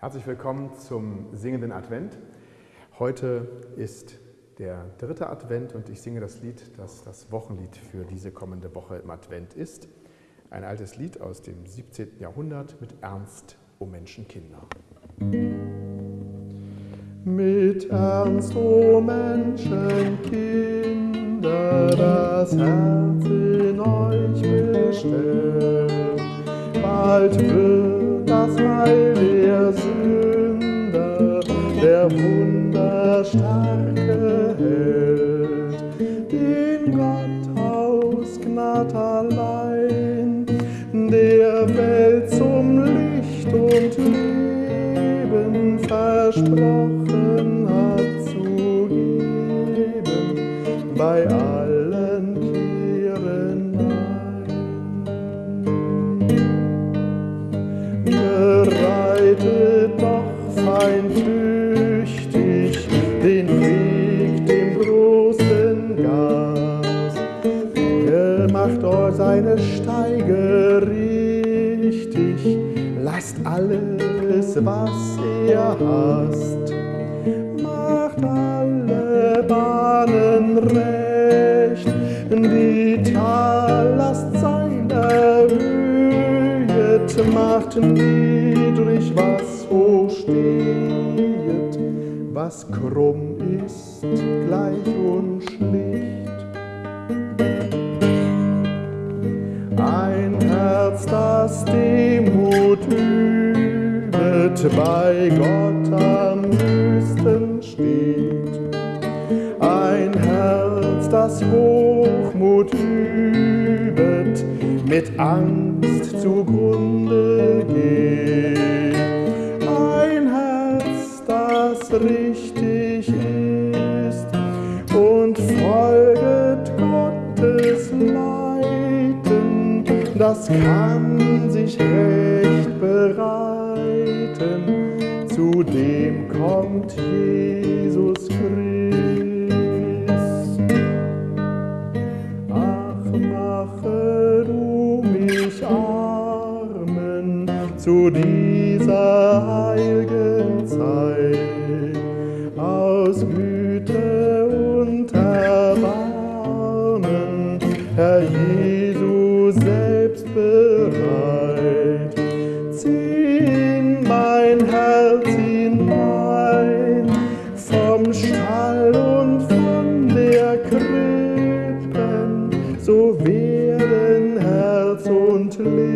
Herzlich willkommen zum singenden Advent. Heute ist der dritte Advent und ich singe das Lied, das das Wochenlied für diese kommende Woche im Advent ist. Ein altes Lied aus dem 17. Jahrhundert mit Ernst o Menschenkinder. Mit Ernst o Menschenkinder, das Herz in euch bestellt, bald wird das Heil der Sünder, der wunderstarke Held, den Gott aus Gnad allein, der Welt zum Licht und Leben versprochen hat zu geben, bei seine Steige richtig, lasst alles, was ihr hasst. Macht alle Bahnen recht, die Tallast sein erhöhet, macht niedrig, was hoch stehet, was krumm ist, gleich und schlicht. Demut übet, bei Gott am höchsten steht. Ein Herz, das Hochmut übet, mit Angst zugrunde geht. Ein Herz, das richtig das kann sich recht bereiten, zu dem kommt Jesus Christ. Ach, mache du mich armen zu dieser heiligen Stall und von der Krippen, so werden Herz und Leben